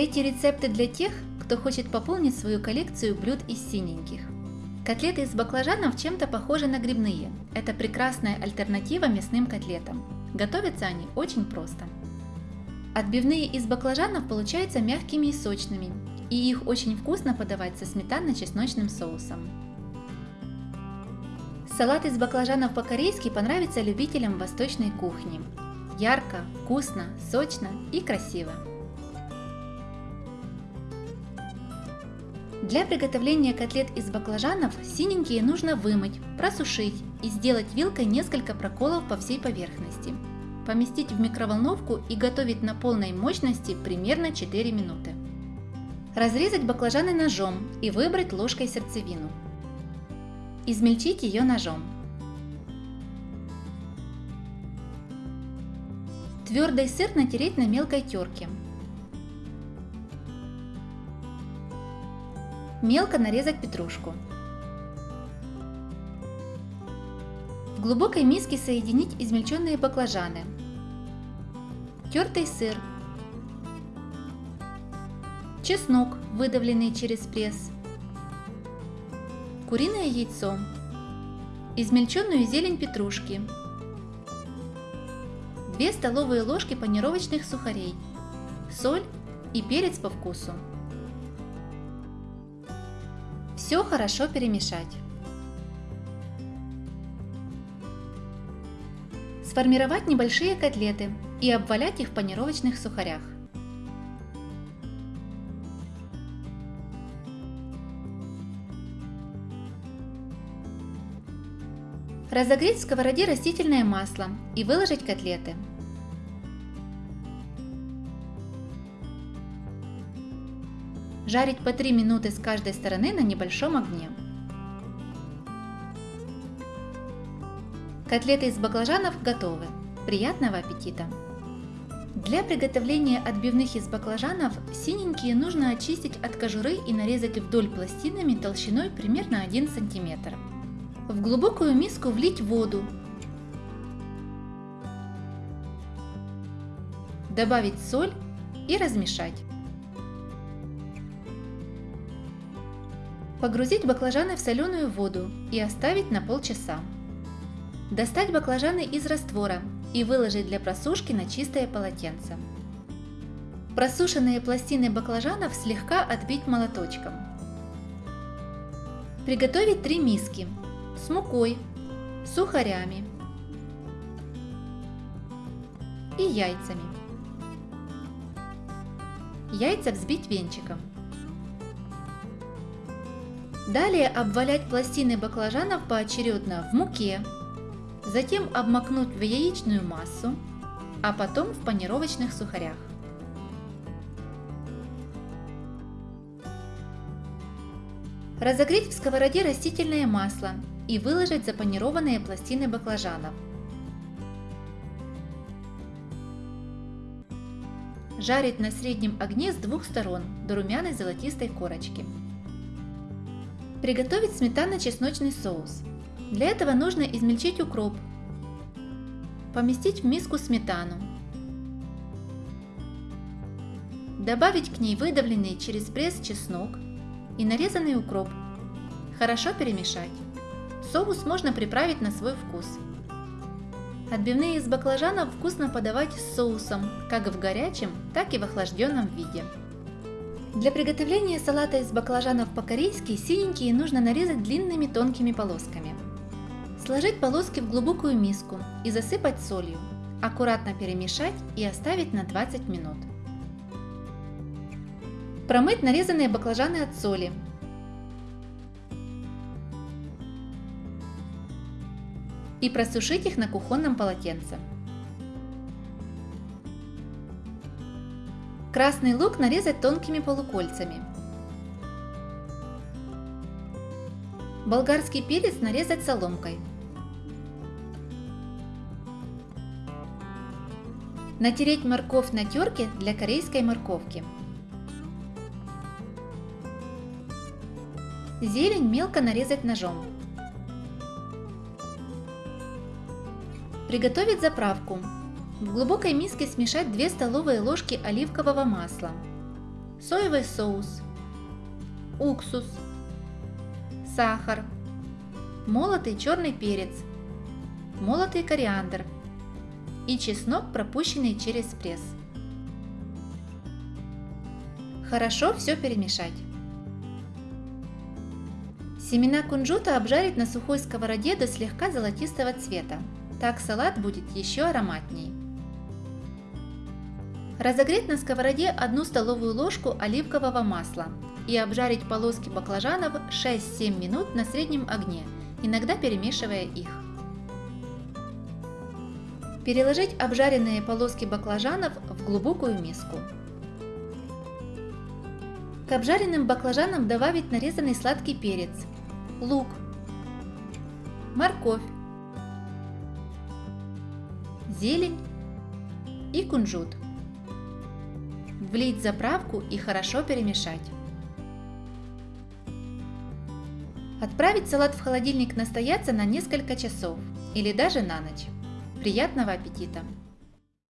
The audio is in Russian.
Эти рецепты для тех, кто хочет пополнить свою коллекцию блюд из синеньких. Котлеты из баклажанов чем-то похожи на грибные. Это прекрасная альтернатива мясным котлетам. Готовятся они очень просто. Отбивные из баклажанов получаются мягкими и сочными, и их очень вкусно подавать со сметанно-чесночным соусом. Салат из баклажанов по-корейски понравится любителям восточной кухни. Ярко, вкусно, сочно и красиво. Для приготовления котлет из баклажанов синенькие нужно вымыть, просушить и сделать вилкой несколько проколов по всей поверхности. Поместить в микроволновку и готовить на полной мощности примерно 4 минуты. Разрезать баклажаны ножом и выбрать ложкой сердцевину. Измельчить ее ножом. Твердый сыр натереть на мелкой терке. Мелко нарезать петрушку. В глубокой миске соединить измельченные баклажаны, тертый сыр, чеснок, выдавленный через пресс, куриное яйцо, измельченную зелень петрушки, 2 столовые ложки панировочных сухарей, соль и перец по вкусу. Все хорошо перемешать. Сформировать небольшие котлеты и обвалять их в панировочных сухарях. Разогреть в сковороде растительное масло и выложить котлеты. Жарить по 3 минуты с каждой стороны на небольшом огне. Котлеты из баклажанов готовы. Приятного аппетита! Для приготовления отбивных из баклажанов синенькие нужно очистить от кожуры и нарезать вдоль пластинами толщиной примерно 1 см. В глубокую миску влить воду. Добавить соль и размешать. Погрузить баклажаны в соленую воду и оставить на полчаса. Достать баклажаны из раствора и выложить для просушки на чистое полотенце. Просушенные пластины баклажанов слегка отбить молоточком. Приготовить три миски с мукой, сухарями и яйцами. Яйца взбить венчиком. Далее обвалять пластины баклажанов поочередно в муке, затем обмакнуть в яичную массу, а потом в панировочных сухарях. Разогреть в сковороде растительное масло и выложить запанированные пластины баклажанов. Жарить на среднем огне с двух сторон до румяной золотистой корочки. Приготовить сметанно-чесночный соус. Для этого нужно измельчить укроп, поместить в миску сметану, добавить к ней выдавленный через пресс чеснок и нарезанный укроп. Хорошо перемешать. Соус можно приправить на свой вкус. Отбивные из баклажанов вкусно подавать с соусом, как в горячем, так и в охлажденном виде. Для приготовления салата из баклажанов по-корейски синенькие нужно нарезать длинными тонкими полосками. Сложить полоски в глубокую миску и засыпать солью. Аккуратно перемешать и оставить на 20 минут. Промыть нарезанные баклажаны от соли. И просушить их на кухонном полотенце. Красный лук нарезать тонкими полукольцами. Болгарский перец нарезать соломкой. Натереть морковь на терке для корейской морковки. Зелень мелко нарезать ножом. Приготовить заправку в глубокой миске смешать 2 столовые ложки оливкового масла, соевый соус, уксус, сахар, молотый черный перец, молотый кориандр и чеснок, пропущенный через пресс. Хорошо все перемешать. Семена кунжута обжарить на сухой сковороде до слегка золотистого цвета. Так салат будет еще ароматней. Разогреть на сковороде 1 столовую ложку оливкового масла и обжарить полоски баклажанов 6-7 минут на среднем огне, иногда перемешивая их. Переложить обжаренные полоски баклажанов в глубокую миску. К обжаренным баклажанам добавить нарезанный сладкий перец, лук, морковь, зелень и кунжут. Влить заправку и хорошо перемешать. Отправить салат в холодильник настояться на несколько часов или даже на ночь. Приятного аппетита!